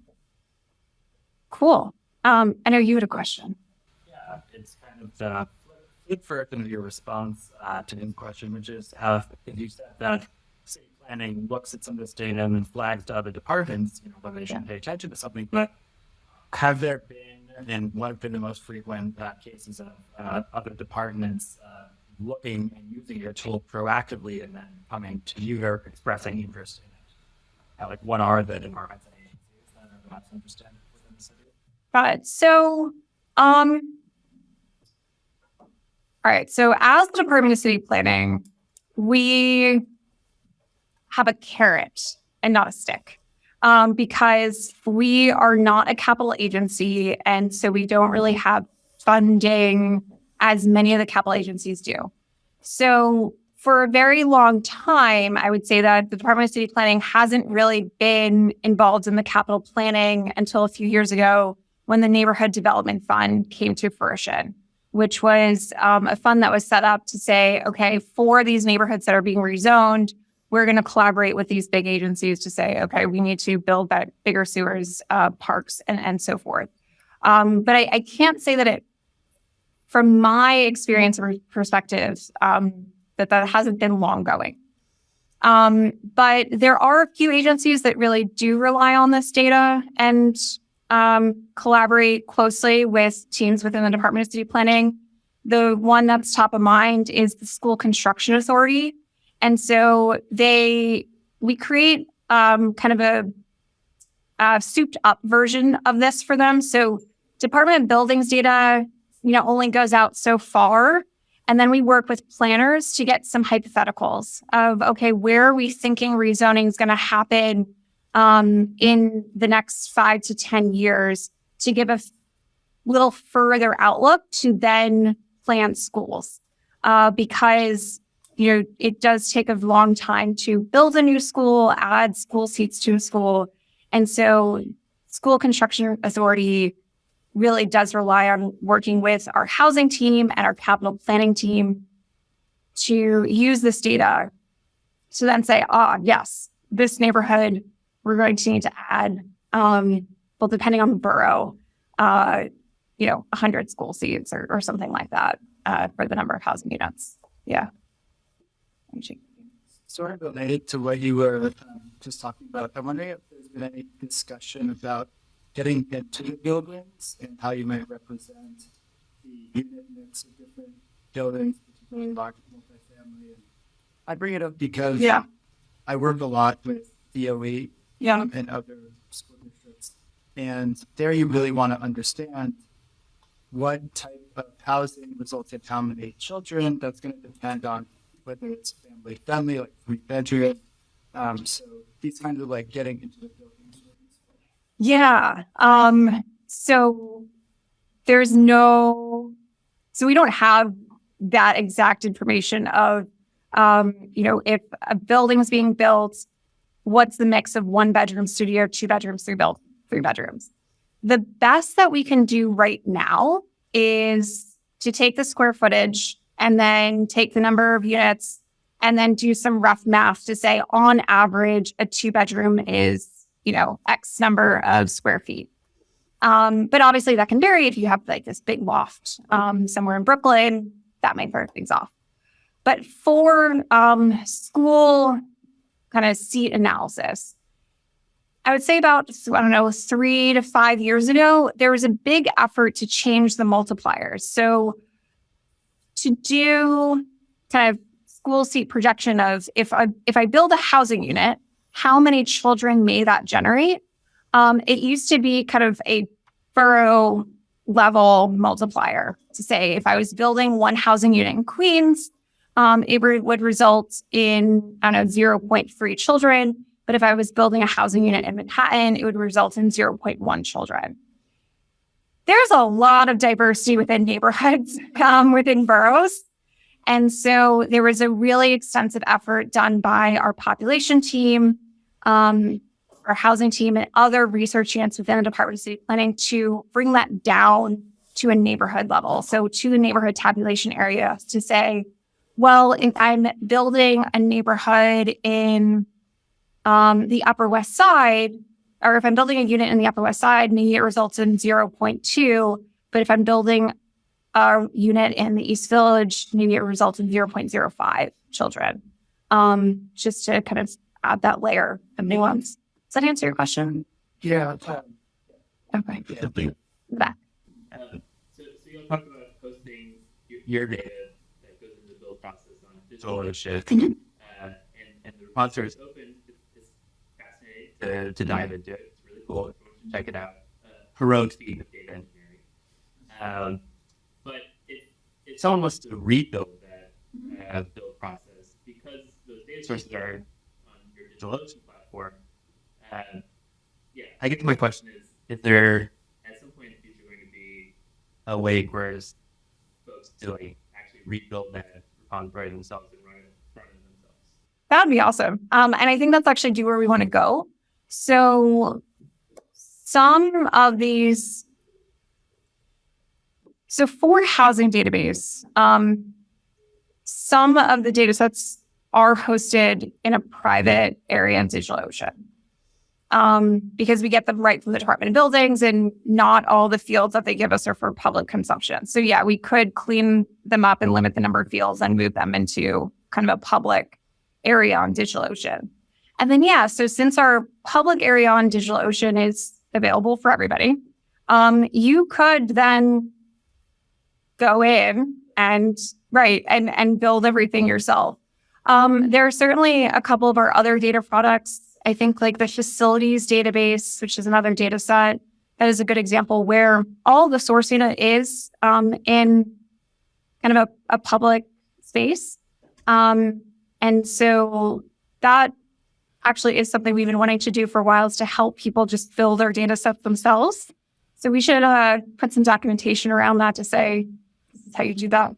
Cool. Um, I know you had a question. Yeah, it's kind of uh, for kind of your response uh, to the question, which is how if you said that city planning looks at some of this data and then flags to other departments, you know, whether they should pay attention to something. But have there been, and what have been the most frequent uh, cases of uh, other departments uh, looking and using your tool proactively and then coming to you or expressing interest in it? Like, what are the departments and agencies that are most interested within the city? Got it. So, um, all right. So, as the Department of City Planning, we have a carrot and not a stick. Um, because we are not a capital agency, and so we don't really have funding as many of the capital agencies do. So, for a very long time, I would say that the Department of City Planning hasn't really been involved in the capital planning until a few years ago when the Neighborhood Development Fund came to fruition, which was um, a fund that was set up to say, okay, for these neighborhoods that are being rezoned, we're going to collaborate with these big agencies to say, okay, we need to build that bigger sewers, uh, parks, and, and so forth. Um, but I, I can't say that it, from my experience or perspective, um, that that hasn't been long going. Um, but there are a few agencies that really do rely on this data and um, collaborate closely with teams within the Department of City Planning. The one that's top of mind is the School Construction Authority. And so they, we create um, kind of a, a souped up version of this for them. So Department of Buildings data, you know, only goes out so far. And then we work with planners to get some hypotheticals of, okay, where are we thinking rezoning is going to happen um, in the next five to 10 years to give a f- little further outlook to then plan schools. Uh, because, you know, it does take a long time to build a new school, add school seats to a school. And so school construction authority really does rely on working with our housing team and our capital planning team to use this data to then say, ah, yes, this neighborhood we're going to need to add, um, well, depending on the borough, uh, you know, 100 school seats or, or something like that uh, for the number of housing units. Yeah. Sort of related to what you were um, just talking about, I'm wondering if there's been any discussion about getting into the buildings and how you might represent the unit mix of different buildings, particularly large multifamily. I bring it up because Yeah. I work a lot with DOE Yeah. and other school districts. And there you really want to understand what type of housing results in how many children. That's going to depend on whether it's family friendly, like three bedroom. Um, so these kinds of like getting into the buildings. Yeah. Um, so there's no, so we don't have that exact information of, um, you know, if a building is being built, what's the mix of one bedroom studio, two bedrooms, three built, three bedrooms. The best that we can do right now is to take the square footage and then take the number of units and then do some rough math to say on average a two bedroom is you know, X number of square feet. Um, but obviously that can vary if you have like this big loft um, somewhere in Brooklyn, that might throw things off. But for um, school kind of seat analysis, I would say about, I don't know, three to five years ago, there was a big effort to change the multipliers. So to do kind of school seat projection of if I if I build a housing unit, how many children may that generate? Um, it used to be kind of a borough level multiplier to say if I was building one housing unit in Queens, um, it would result in, I don't know, 0.3 children. But if I was building a housing unit in Manhattan, it would result in 0.1 children. There's a lot of diversity within neighborhoods, um, within boroughs. And so there was a really extensive effort done by our population team, um, our housing team, and other research units within the Department of City Planning to bring that down to a neighborhood level. So to the neighborhood tabulation area to say, well, if I'm building a neighborhood in um, the Upper West Side, or if I'm building a unit in the Upper West Side, maybe it results in 0.2. But if I'm building a unit in the East Village, maybe it results in 0.05 children. Um, just to kind of add that layer of nuance. Does that answer your question? Yeah. Okay. Back. Um, so, so you'll talk about posting your, your data that goes into the build ownership, Mhm. uh, and, and the repository is open. It's, fascinating to, to dive into it. It's really cool. If you want to check it out. Uh, heroic feat of data engineering. Um, but if, if someone wants to rebuild that uh, build process, because those data sources are on your digital DigitalOcean platform, um, yeah, I guess my question is, is there at some point in the future going to be a way where folks doing actually rebuild that repository themselves themselves? That would be awesome. Um, and I think that's actually do where we want to go. So some of these, so for housing database, um, some of the data sets are hosted in a private area in DigitalOcean. Um, because we get them right from the Department of Buildings and not all the fields that they give us are for public consumption. So yeah, we could clean them up and limit the number of fields and move them into kind of a public area on DigitalOcean. And then, yeah, so since our public area on DigitalOcean is available for everybody, um, you could then go in and right and and build everything yourself. Um, there are certainly a couple of our other data products. I think like the facilities database, which is another data set, that is a good example where all the source data is um, in kind of a, a public space. Um, and so that actually is something we've been wanting to do for a while is to help people just fill their data sets themselves. So we should uh, put some documentation around that to say this is how you do that.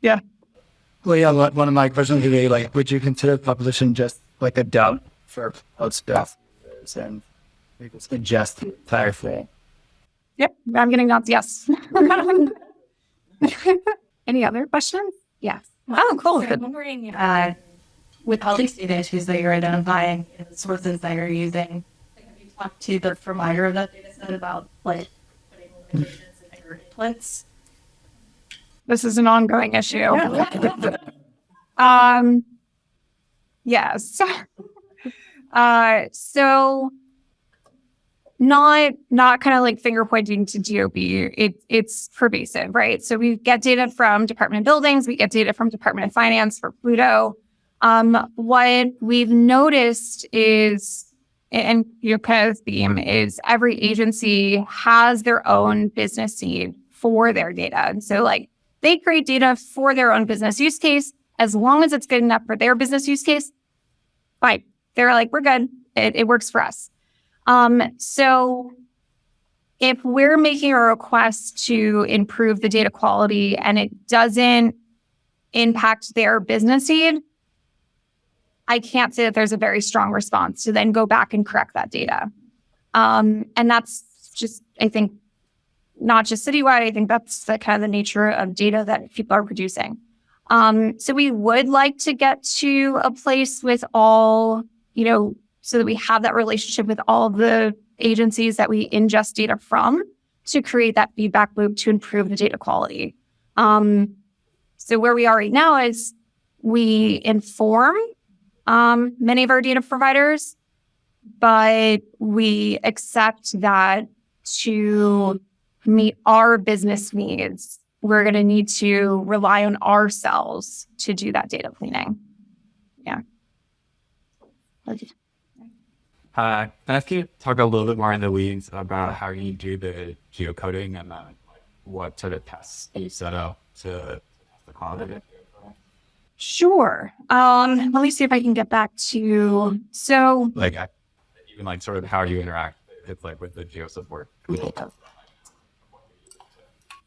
Yeah. Well, yeah, one of my questions would be like, would you consider publishing just like a dump for post stuff and we just ingest the entire thing? Yep, I'm getting nods. Yes. Any other questions? Yes. Oh, cool. I'm wondering, uh, with all these data issues that you're identifying and the sources that you're using, like, have you talked to the provider of that data set about like putting limitations in your inputs? This is an ongoing issue. um, yes. uh, so not not kind of like finger pointing to DOB. It, it's pervasive, right? So we get data from Department of Buildings, we get data from Department of Finance for Pluto. Um, what we've noticed is, and your kind of theme is every agency has their own business need for their data. And so like they create data for their own business use case. As long as it's good enough for their business use case, fine. They're like, we're good. It, it works for us. Um, so if we're making a request to improve the data quality and it doesn't impact their business need, I can't say that there's a very strong response to then go back and correct that data. Um, and that's just, I think, not just citywide. I think that's the kind of the nature of data that people are producing. Um, so we would like to get to a place with all, you know, so that we have that relationship with all the agencies that we ingest data from to create that feedback loop to improve the data quality. Um, so where we are right now is we inform um, many of our data providers, but we accept that to meet our business needs, we're going to need to rely on ourselves to do that data cleaning. Yeah. Uh, can I ask you to talk a little bit more in the weeds about how you do the geocoding and uh, what sort of tests you set up to test the quality? Sure. Um, let me see if I can get back to so Like, I- even like sort of how you interact with like with the geo support.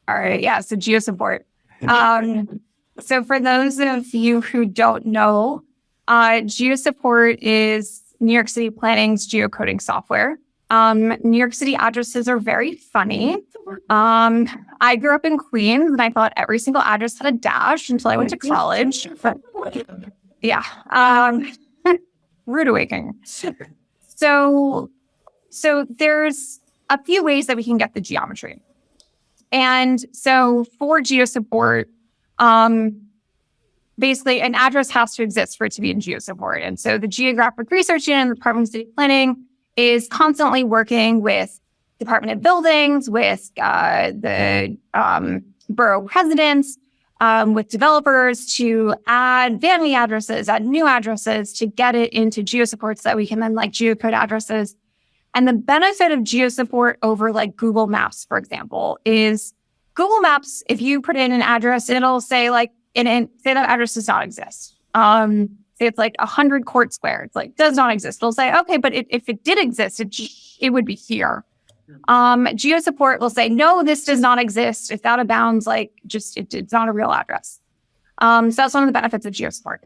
All right. Yeah. So geo support. Um, so for those of you who don't know, uh, geo support is New York City Planning's geocoding software. Um, New York City addresses are very funny. Um, I grew up in Queens and I thought every single address had a dash until I went to college. But yeah. Um, rude awakening. So, so there's a few ways that we can get the geometry. And so for GeoSupport, um, basically an address has to exist for it to be in GeoSupport. And so the Geographic Research Unit in the Department of City Planning is constantly working with Department of Buildings, with uh, the um, borough presidents, um, with developers to add vanity addresses, add new addresses to get it into GeoSupport so that we can then like geocode addresses. And the benefit of GeoSupport over like Google Maps, for example, is Google Maps, if you put in an address, it'll say like, in, in say that address does not exist. Um, say it's like a hundred court square. It's like does not exist. It'll say, okay, but it, if it did exist, it it would be here. Um, geo support will say, no, this does not exist. It's out of bounds. Like just it, it's not a real address. Um, so that's one of the benefits of geo support.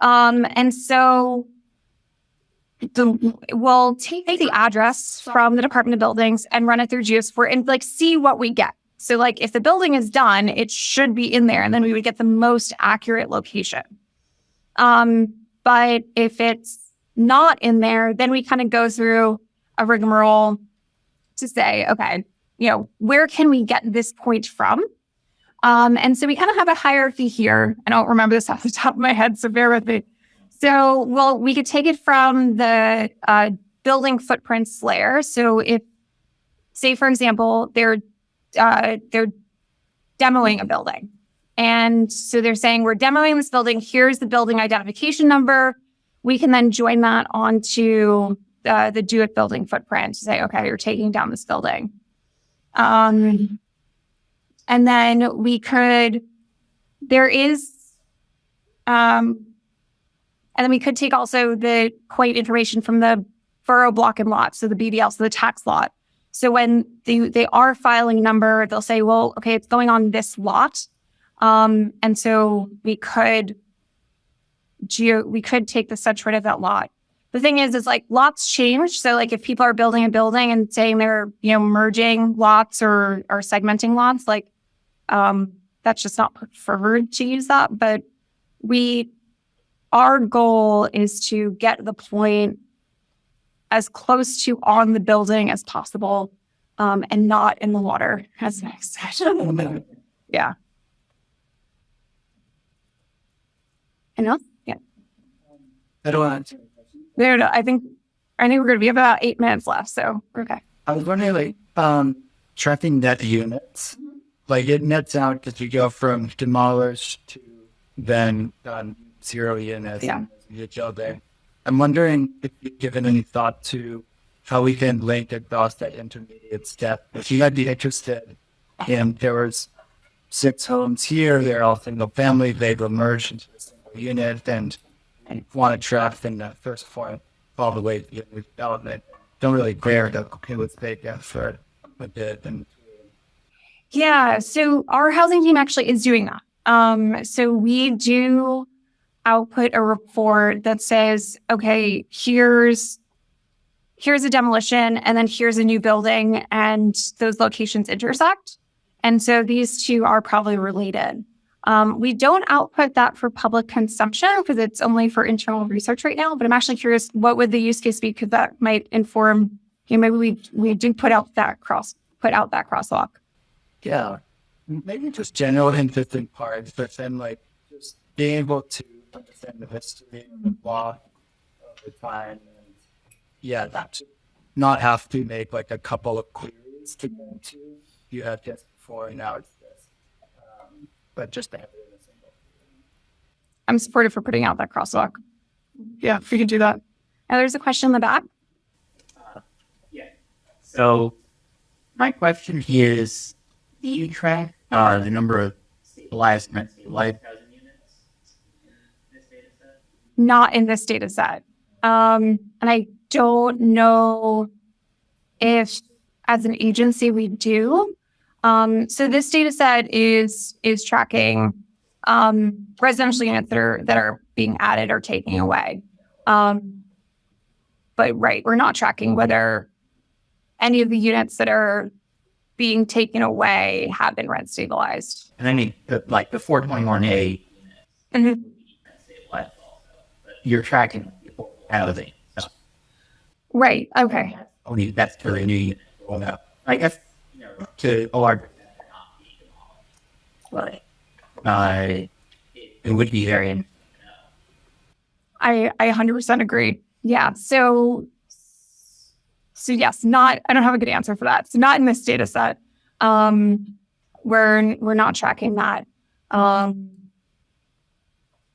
Um, and so the, we'll take the address from the Department of Buildings and run it through GeoSupport and like see what we get. So like if the building is done, it should be in there and then we would get the most accurate location. Um, but if it's not in there, then we kind of go through a rigmarole to say, okay, you know, where can we get this point from? Um, and so we kind of have a hierarchy here. I don't remember this off the top of my head, so bear with me. So, well, we could take it from the uh, building footprints layer. So, if, say, for example, they're uh, they're demoing a building, and so they're saying we're demoing this building. Here's the building identification number. We can then join that onto uh, the DoITT building footprint to say, okay, you're taking down this building. Um, and then we could, there is, um, and then we could take also the quite information from the borough block and lot, so the BBL, so the tax lot. So when they, they are filing number, they'll say, well, okay, it's going on this lot. Um, and so we could geo, we could take the such rid of that lot. The thing is, is like lots change. So like if people are building a building and saying they're, you know, merging lots or, or segmenting lots, like, um, that's just not preferred to use that. But we, our goal is to get the point as close to on the building as possible, um, and not in the water, as I said. yeah. And else? Yeah. I don't want to. There, no, I think, I think we're going to be about eight minutes left. So we're okay. I was wondering, like, um, tracking net units, like it nets out because you go from demolished to then um, zero units. Yeah. You go there. I'm wondering if you've given any thought to how we can link across that intermediate step. If you might be interested in there was six homes here, they're all single family, they've emerged into a single unit and want to track from the first point all the way to the development. Don't really care to it would take effort a bit and Yeah. So our housing team actually is doing that. Um, so we do output a report that says, okay, here's here's a demolition and then here's a new building and those locations intersect. And so these two are probably related. Um, we don't output that for public consumption because it's only for internal research right now. But I'm actually curious, what would the use case be? Because that might inform. You know, maybe we we do put out that cross put out that crosswalk. Yeah. Maybe just general interesting parts, but then like just being able to understand the history of the law over time and yeah, that not have to make like a couple of queries to go into. You had just before and now it's this. Um, but just to have it in a single. I'm supportive for putting out that crosswalk. Yeah, if we can do that. Now there's a question in the back. Yeah, so my question is, do you track uh, the number of stabilized and stabilized housing units in this data set? Not in this data set. Um, and I don't know if as an agency we do. Um, so this data set is is tracking um, residential units that are that are being added or taken away. Um, but right, we're not tracking whether any of the units that are being taken away have been rent stabilized. And I mean, like the 421A Mhm. Stabilized also, but you're tracking housing. So Right. Okay. only that's for the new. Well, I guess you know, to a large extent, they're not being demolished. but uh, it, would be very interesting to know. I I 100% agree. Yeah. So so yes, not I don't have a good answer for that. So not in this data set. Um we're we're not tracking that. Um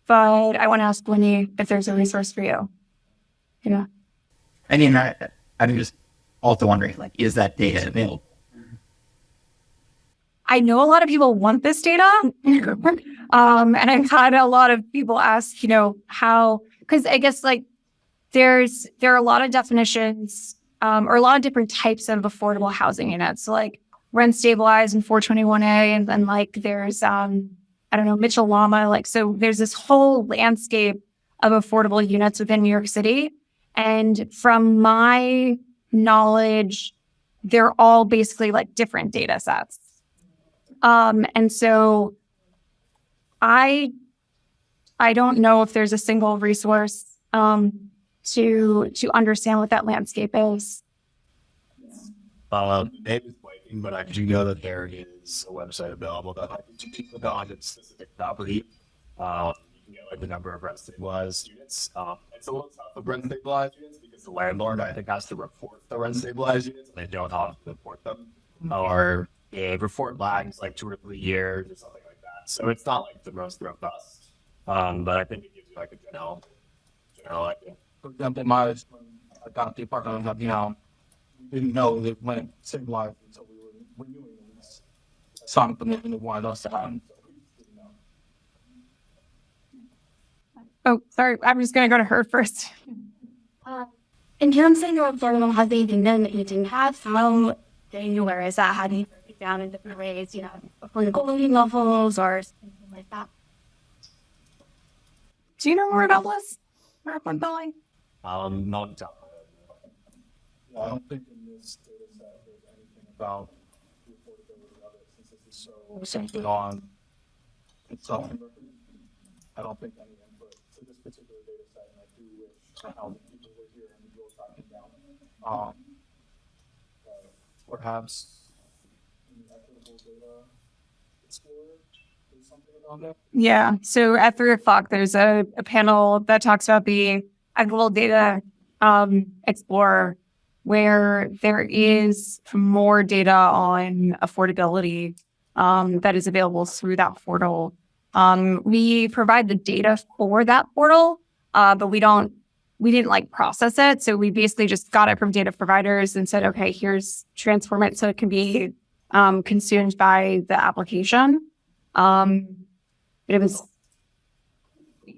but I want to ask Winnie if there's a resource for you. Yeah. I mean, I, I'm just also wondering, like, is that data available? I know a lot of people want this data. um, and I've had a lot of people ask, you know, how, because I guess like there's, there are a lot of definitions um, or a lot of different types of affordable housing units. So like rent stabilized and 421A, and then like there's, um, I don't know, Mitchell Lama. Like, so there's this whole landscape of affordable units within New York City. And from my knowledge, they're all basically like different data sets. Um, and so I I don't know if there's a single resource um, to to understand what that landscape is. David's wife but I do know that there is a website available that I can click on its specific property. Um, you know, like the number of rent stabilized units. Um, it's a little tough with rent stabilized units because the landlord I think has to report the rent stabilized units and they don't have to report them. Or a report lags like two or three years or something like that. So it's not like the most robust. Um, but I think it gives you like a general general idea. For example, my, got the apartment, you know, didn't know that when it stabilized until we were renewing the lease. Something that they wanted us to have. Oh, sorry. I'm just going to go to her first. Uh, in terms of your affordable housing kingdom that you didn't have, how granular is that? How do you break it down in different ways? You know, for the affordability levels or something like that? Do you know more about this? Mark Billing? Um, not done. Yeah, I don't think this data set there's anything about the affordability of it, since this is so centered on itself. I don't think any input to this particular data set, and I do wish somehow the people were here and we were talking about, um, perhaps an equitable data explorer, or something about that. Yeah. So at three o'clock, there's a, a panel that talks about the Equitable Data um, Explorer, where there is more data on affordability um, that is available through that portal. Um, we provide the data for that portal, uh, but we don't, we didn't like process it. So we basically just got it from data providers and said, okay, here's transform it so it can be um, consumed by the application. Um, but it was,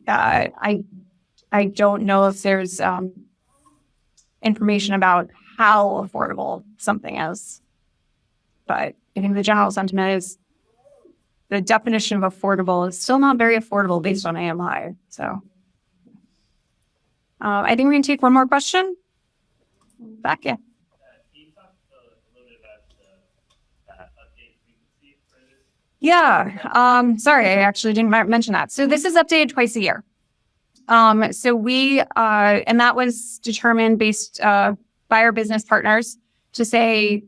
uh, I, I don't know if there's um, information about how affordable something is. But I think the general sentiment is the definition of affordable is still not very affordable based on AMI. So uh, I think we can take one more question. Back in. Yeah. Um, sorry, I actually didn't mention that. So this is updated twice a year. Um, so we, uh, and that was determined based, uh, by our business partners to say,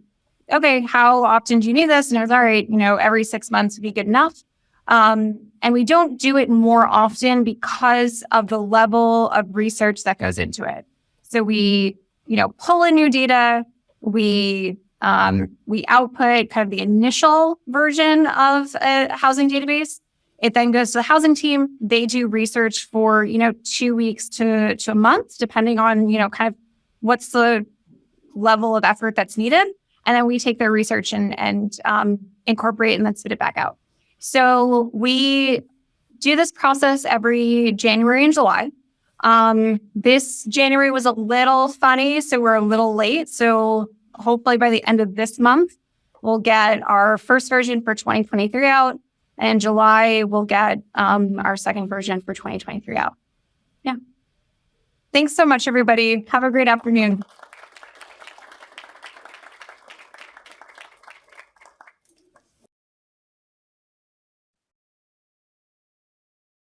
okay, how often do you need this? And I was all right, you know, every six months would be good enough. Um, and we don't do it more often because of the level of research that goes into it. So we, you know, pull in new data, we um, we output kind of the initial version of a housing database. It then goes to the housing team. They do research for, you know, two weeks to, to a month, depending on, you know, kind of what's the level of effort that's needed. And then we take their research and, and um, incorporate and then spit it back out. So we do this process every January and July. Um, this January was a little funny, so we're a little late. So hopefully by the end of this month, we'll get our first version for 2023 out. And July, we'll get um, our second version for 2023 out. Yeah. Thanks so much, everybody. Have a great afternoon.